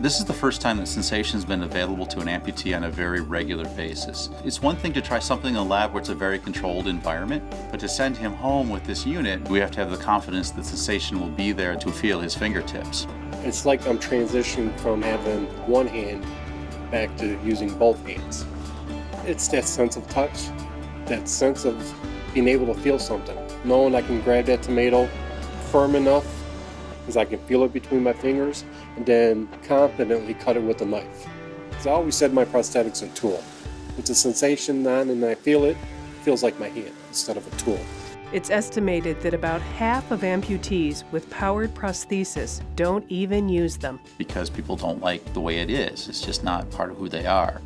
This is the first time that Sensation's been available to an amputee on a very regular basis. It's one thing to try something in a lab where it's a very controlled environment, but to send him home with this unit, we have to have the confidence that Sensation will be there to feel his fingertips. It's like I'm transitioning from having one hand back to using both hands. It's that sense of touch, that sense of being able to feel something, knowing I can grab that tomato firm enough because I can feel it between my fingers and then confidently cut it with a knife. Because I always said my prosthetic's a tool. It's a sensation on and I feel it, it feels like my hand instead of a tool. It's estimated that about half of amputees with powered prosthesis don't even use them. Because people don't like the way it is. It's just not part of who they are.